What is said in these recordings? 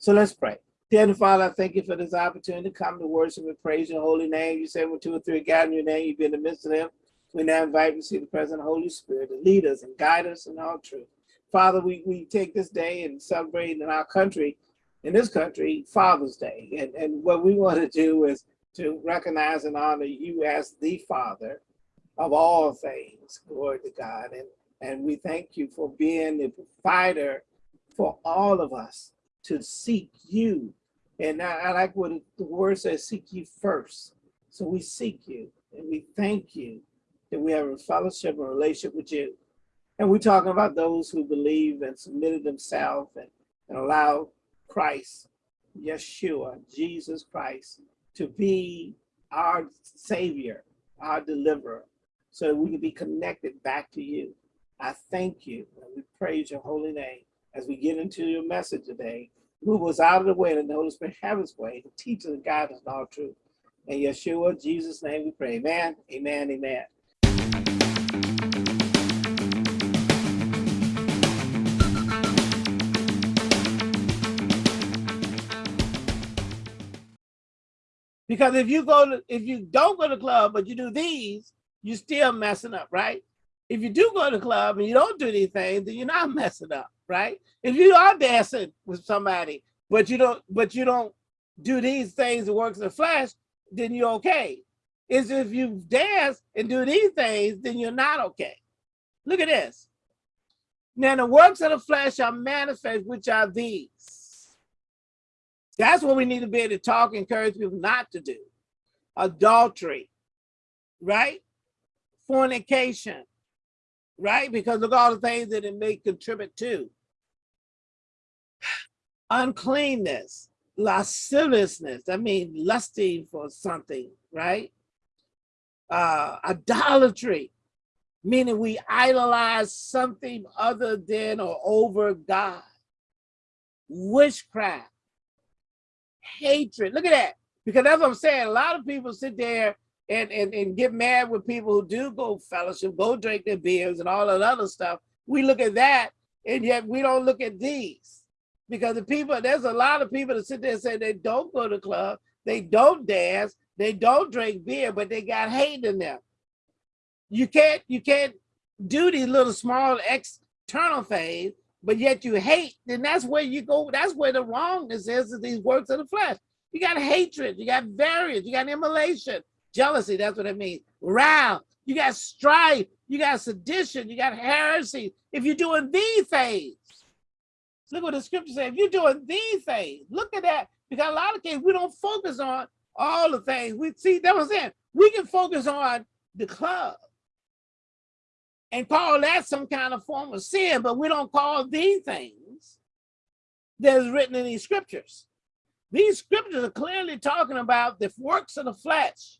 So let's pray. Dear Father, I thank you for this opportunity to come to worship and praise your holy name. You say when two or three gather in your name, you be in the midst of them. We now invite you to see the present of Holy Spirit to lead us and guide us in all truth. Father, we, we take this day and celebrate in our country, in this country, Father's Day. And, and what we want to do is to recognize and honor you as the Father of all things. Glory to God. And, and we thank you for being the provider for all of us to seek you. And I, I like what the word says, seek you first. So we seek you and we thank you that we have a fellowship and relationship with you. And we're talking about those who believe and submitted themselves and, and allow Christ, Yeshua, Jesus Christ, to be our savior, our deliverer, so that we can be connected back to you. I thank you and we praise your holy name as we get into your message today. Move us out of the way and the Holy Spirit have his way to teach us and guide us in all truth. In Yeshua, Jesus' name we pray. Amen, amen, amen. Because if you go to, if you don't go to club, but you do these, you're still messing up, right? If you do go to club and you don't do these then you're not messing up, right? If you are dancing with somebody, but you don't, but you don't do these things that works in flesh, then you're okay. Is if you dance and do these things, then you're not okay. Look at this. Now the works of the flesh are manifest, which are these. That's what we need to be able to talk, encourage people not to do. Adultery, right? Fornication, right? Because look at all the things that it may contribute to. Uncleanness, lasciviousness, I mean lusting for something, right? Uh, idolatry, meaning we idolize something other than or over God. Witchcraft, hatred. Look at that. Because that's what I'm saying. A lot of people sit there and, and, and get mad with people who do go fellowship, go drink their beers and all that other stuff. We look at that and yet we don't look at these. Because the people, there's a lot of people that sit there and say they don't go to club, they don't dance, they don't drink beer, but they got hate in them. You can't, you can't do these little small external things but yet you hate, then that's where you go, that's where the wrongness is, is these works of the flesh. You got hatred, you got variance, you got emulation, jealousy, that's what it means, wrath, you got strife, you got sedition, you got heresy. If you're doing these things, look what the scripture says, if you're doing these things, look at that, because a lot of cases we don't focus on all the things. We see, that was it. We can focus on the club and call that some kind of form of sin, but we don't call these things that is written in these scriptures. These scriptures are clearly talking about the works of the flesh.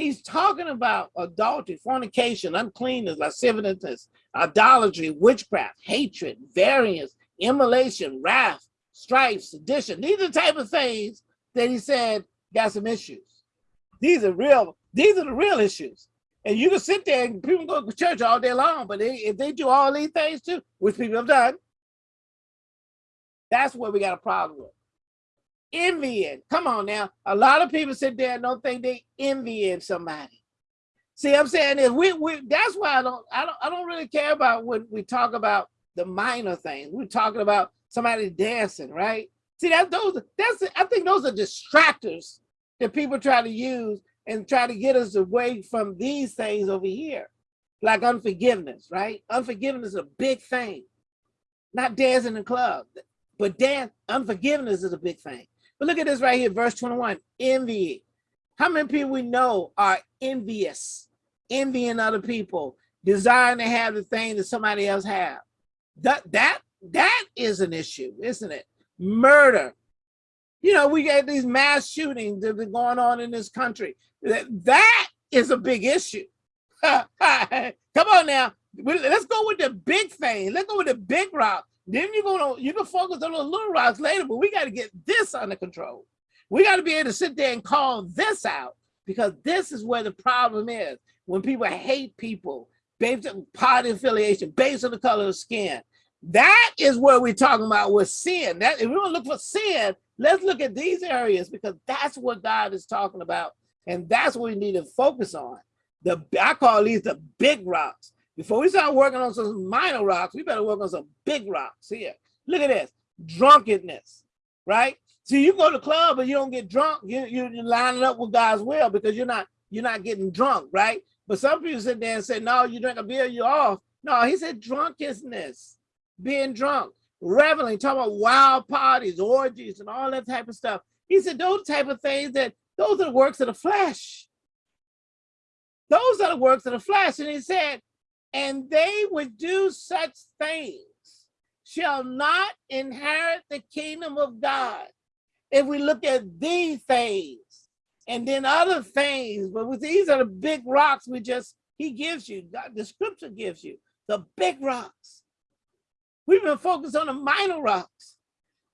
He's talking about adultery, fornication, uncleanness, lasciviousness, idolatry, witchcraft, hatred, variance, emulation, wrath, strife, sedition. These are the type of things that he said got some issues. These are real, these are the real issues. And you can sit there and people go to church all day long, but they, if they do all these things too, which people have done, that's what we got a problem with. Envying. Come on now. A lot of people sit there and don't think they envying somebody. See, I'm saying is we, we that's why I don't I don't I don't really care about when we talk about the minor things. We're talking about somebody dancing, right? See, that those that's I think those are distractors that people try to use and try to get us away from these things over here, like unforgiveness, right? Unforgiveness is a big thing. Not dancing in the club, but dance, unforgiveness is a big thing. But look at this right here, verse 21, envy. How many people we know are envious, envying other people, desiring to have the thing that somebody else have? That, that, that is an issue, isn't it? Murder, you know, we get these mass shootings that been going on in this country. That, that is a big issue. Come on now. Let's go with the big thing. Let's go with the big rock. Then you're gonna you can focus on the little rocks later, but we got to get this under control. We got to be able to sit there and call this out because this is where the problem is. When people hate people based on party affiliation, based on the color of skin, That is where we're talking about with sin. That if we want to look for sin, let's look at these areas because that's what God is talking about. And that's what we need to focus on. The I call these the big rocks. Before we start working on some minor rocks, we better work on some big rocks here. Look at this, drunkenness, right? So you go to the club and you don't get drunk, you, you, you're lining up with God's will because you're not you're not getting drunk, right? But some people sit there and say, no, you drink a beer, you're off. No, he said drunkenness, being drunk, reveling, talking about wild parties, orgies, and all that type of stuff. He said those type of things that those are the works of the flesh. Those are the works of the flesh. And he said, and they would do such things shall not inherit the kingdom of God. If we look at these things, and then other things. But with these are the big rocks we just, he gives you, God, the scripture gives you, the big rocks. We've been focused on the minor rocks.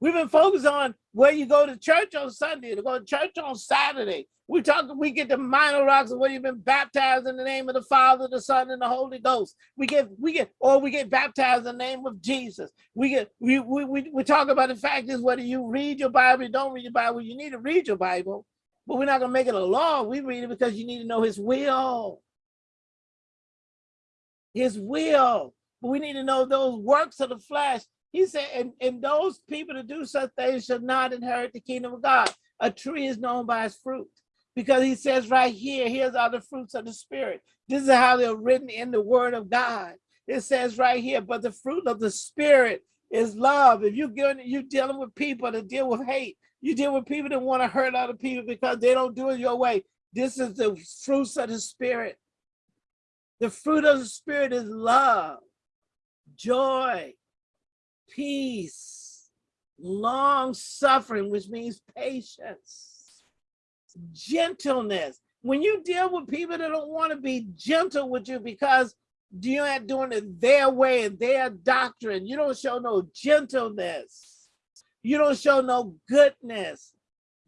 We've been focused on where you go to church on Sunday, to go to church on Saturday. We talk, we get the minor rocks of where you've been baptized in the name of the Father, the Son, and the Holy Ghost. We get, we get, or we get baptized in the name of Jesus. We get, we we we, we talk about the fact is whether you read your Bible, you don't read your Bible, you need to read your Bible. But we're not going to make it a law. We read it because you need to know his will. His will. But we need to know those works of the flesh. He said, and, and those people that do such things shall not inherit the kingdom of God. A tree is known by its fruit. Because he says right here, here's all the fruits of the spirit. This is how they're written in the word of God. It says right here, but the fruit of the spirit is love. If you're, you're dealing with people that deal with hate, you deal with people that want to hurt other people because they don't do it your way. This is the fruits of the spirit. The fruit of the spirit is love, joy, peace, long suffering, which means patience, gentleness. When you deal with people that don't want to be gentle with you because you're not doing it their way and their doctrine, you don't show no gentleness you don't show no goodness.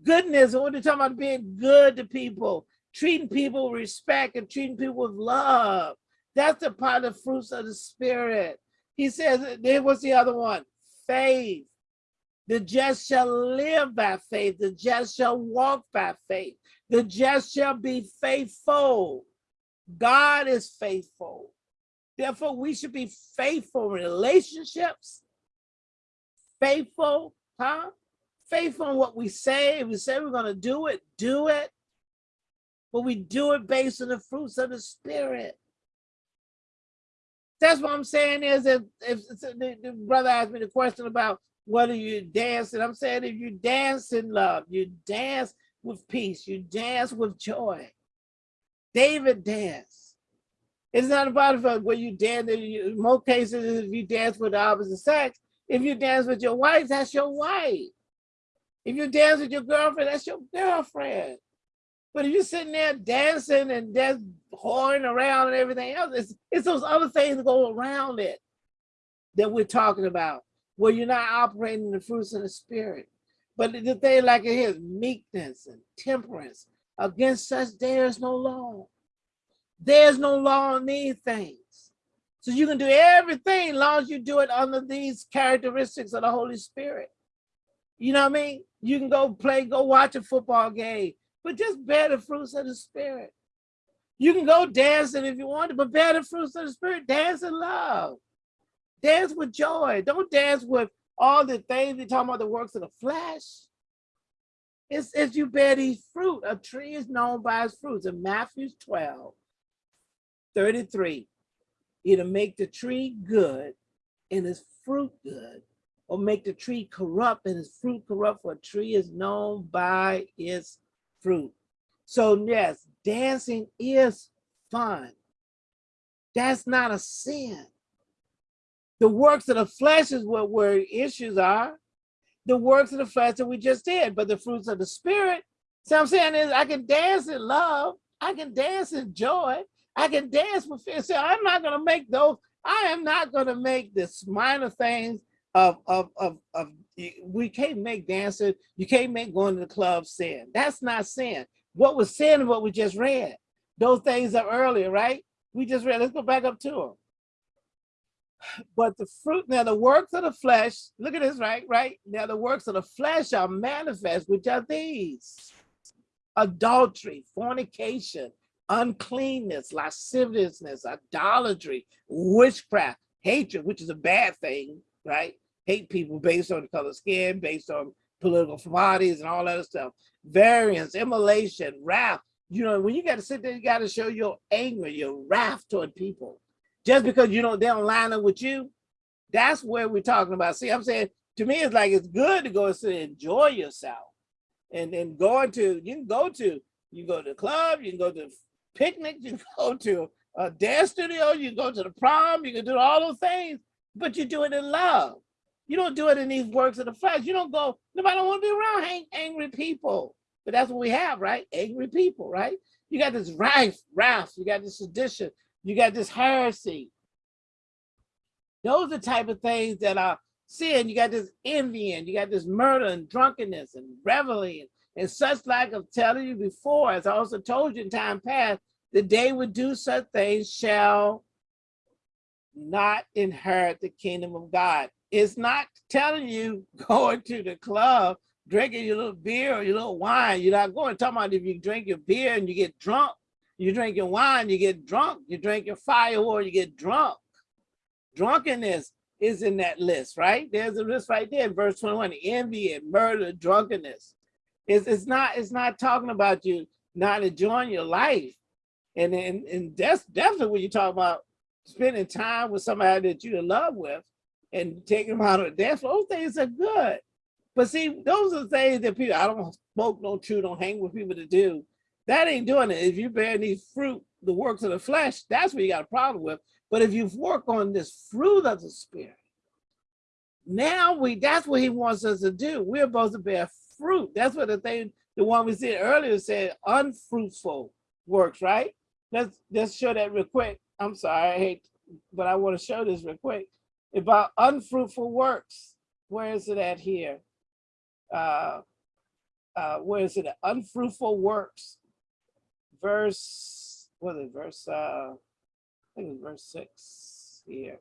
Goodness, what are talking about being good to people, treating people with respect and treating people with love. That's the part of the fruits of the spirit. He says, was the other one, faith. The just shall live by faith. The just shall walk by faith. The just shall be faithful. God is faithful. Therefore, we should be faithful in relationships, faithful huh? Faith on what we say. If we say we're going to do it, do it. But we do it based on the fruits of the spirit. That's what I'm saying is if, if, the, the brother asked me the question about whether you dance, and I'm saying if you dance in love, you dance with peace, you dance with joy. David danced. It's not about uh, where you dance. In most cases, if you dance with the opposite sex, if you dance with your wife, that's your wife. If you dance with your girlfriend, that's your girlfriend. But if you're sitting there dancing and just whoring around and everything else, it's, it's those other things that go around it that we're talking about, where you're not operating the fruits of the spirit. But the thing like it is meekness and temperance. Against such there is no law. There's no law on these things. So you can do everything long as you do it under these characteristics of the Holy Spirit. You know what I mean? You can go play, go watch a football game, but just bear the fruits of the Spirit. You can go dancing if you want to, but bear the fruits of the Spirit. Dance in love. Dance with joy. Don't dance with all the things you're talking about the works of the flesh. It's if you bear these fruit. A tree is known by its fruits. In Matthew 12, 33, either make the tree good and its fruit good, or make the tree corrupt and its fruit corrupt, for a tree is known by its fruit. So yes, dancing is fun. That's not a sin. The works of the flesh is what where issues are. The works of the flesh that we just did, but the fruits of the spirit. So I'm saying is I can dance in love. I can dance in joy. I can dance with fear. So I'm not going to make those. I am not going to make this minor things of, of, of, of, we can't make dancing. You can't make going to the club sin. That's not sin. What was sin what we just read. Those things are earlier, right? We just read, let's go back up to them. But the fruit, now the works of the flesh, look at this, right? Right? Now the works of the flesh are manifest, which are these adultery, fornication, uncleanness, lasciviousness, idolatry, witchcraft, hatred, which is a bad thing, right? Hate people based on the color of skin, based on political parties and all that stuff. Variance, emulation, wrath. You know, when you got to sit there, you got to show your anger, your wrath toward people. Just because you don't, they don't line up with you, that's where we're talking about. See, I'm saying to me, it's like it's good to go and sit and enjoy yourself. And then going to, you can go to, you go to the club, you can go to picnic, you can go to a dance studio, you go to the prom, you can do all those things, but you do it in love. You don't do it in these works of the flesh. You don't go, nobody don't want to be around angry people. But that's what we have, right? Angry people, right? You got this wrath, wrath, you got this sedition, you got this heresy. Those are the type of things that are sin. You got this envying, you got this murder and drunkenness and reveling and, and such like of telling you before, as I also told you in time past, the day would do such things shall not inherit the kingdom of God. It's not telling you going to the club, drinking your little beer or your little wine. You're not going, talking about if you drink your beer and you get drunk, you drink your wine, you get drunk. You drink your firewood, you get drunk. Drunkenness is in that list, right? There's a list right there, in verse 21, envy and murder, drunkenness. It's, it's not it's not talking about you not enjoying your life. And, and, and that's definitely when you talk about spending time with somebody that you're in love with and taking them out of dance those things are good. But see, those are the things that people, I don't smoke no chew, don't hang with people to do. That ain't doing it. If you bear these fruit, the works of the flesh, that's what you got a problem with. But if you work on this fruit of the spirit, now we that's what he wants us to do. We're supposed to bear fruit. That's what the thing, the one we said earlier said unfruitful works, right? Let's let's show that real quick. I'm sorry, I hate, but I want to show this real quick about unfruitful works. Where is it at here? Uh, uh, where is it? Unfruitful works verse, what is it, verse, uh, I think it's verse six here.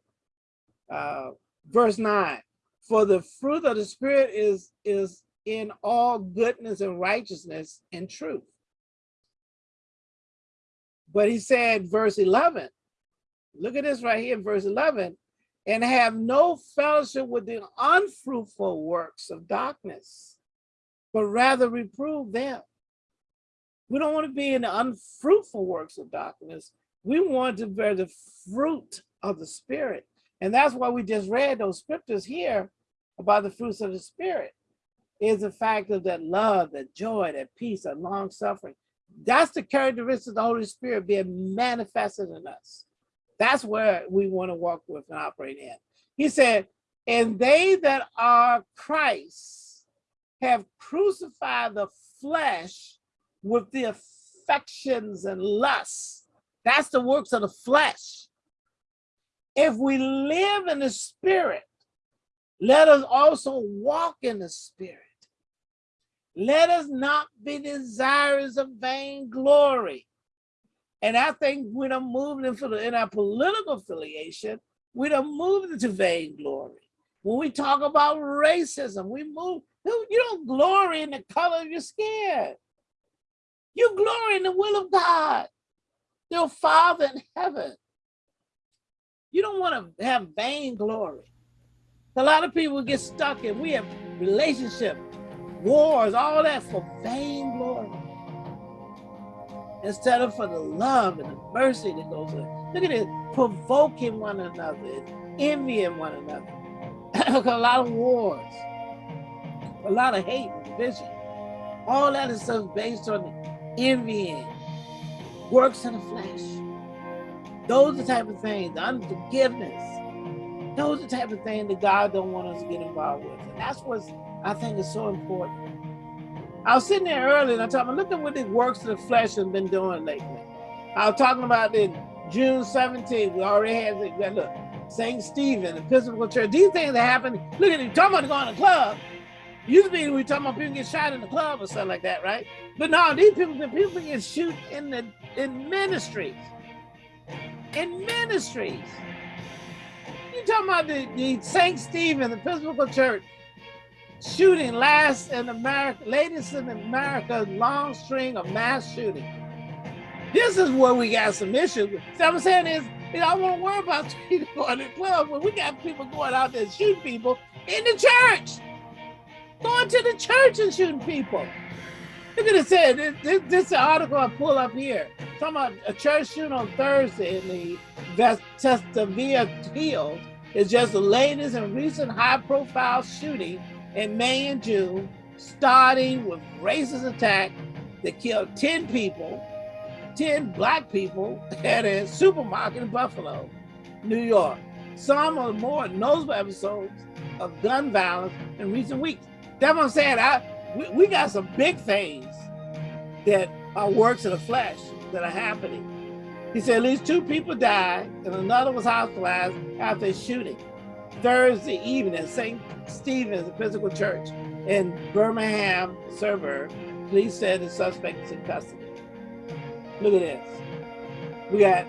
Uh, verse nine, for the fruit of the spirit is, is in all goodness and righteousness and truth. But he said, verse 11, look at this right here, verse 11, and have no fellowship with the unfruitful works of darkness, but rather reprove them. We don't want to be in the unfruitful works of darkness. We want to bear the fruit of the spirit. And that's why we just read those scriptures here about the fruits of the spirit is the fact of that love, that joy, that peace, that long suffering. That's the characteristics of the Holy Spirit being manifested in us. That's where we want to walk with and operate in. He said, and they that are Christ have crucified the flesh with the affections and lusts. That's the works of the flesh. If we live in the spirit, let us also walk in the spirit. Let us not be desirous of vain glory. And I think we don't move into the, in our political affiliation, we don't move into vain glory. When we talk about racism, we move, you don't glory in the color of your skin. You glory in the will of God, your Father in heaven. You don't want to have vain glory. A lot of people get stuck in, we have relationship, wars, all that for vain glory. Instead of for the love and the mercy that goes in. Look at it, provoking one another, envying one another. a lot of wars, a lot of hate and division. All that is stuff based on envying, works in the flesh. Those are the type of things, the unforgiveness. Those are the type of things that God don't want us to get involved with. And that's what I think is so important. I was sitting there earlier and I told look at what the works of the flesh have been doing lately. I was talking about in June 17th, we already had, the, look, St. Stephen, the Episcopal Church, these things that happening. Look at you, talking about going to the club. Used to be we talking about people get shot in the club or something like that, right? But now these people, people get shoot in the in ministries. In ministries. you talking about the, the St. Stephen, the Episcopal Church shooting last in America, latest in America's long string of mass shooting. This is where we got some issues. What I'm saying is, you know, I want to worry about people going to the club when we got people going out there shooting people in the church. Going to the church and shooting people. Look at it said, this, this, this article I pull up here. Talking about a church shooting on Thursday in the Vestavia Field is just the latest and recent high profile shooting in May and June, starting with racist attack that killed 10 people, 10 black people at a supermarket in Buffalo, New York. Some of the more notable episodes of gun violence in recent weeks. That's what I'm saying. I, we, we got some big things that are works of the flesh that are happening. He said at least two people died and another was hospitalized after a shooting. Thursday evening at St. Stephen's Episcopal Church in Birmingham suburb. Police said the suspect is in custody. Look at this. We got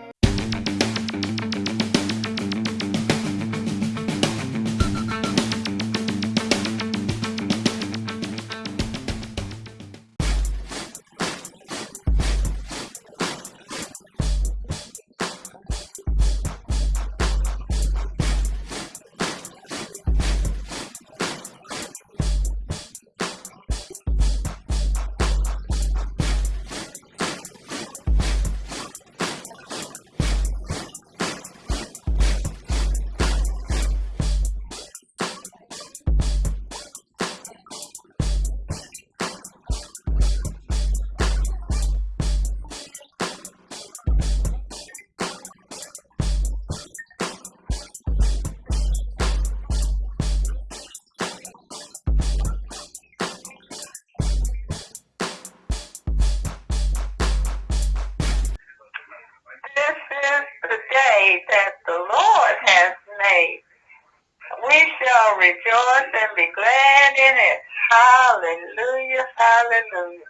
in it. Hallelujah, hallelujah.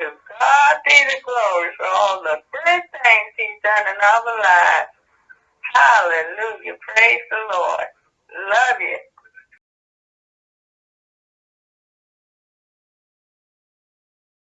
To God be the glory for all the good things he's done in our lives.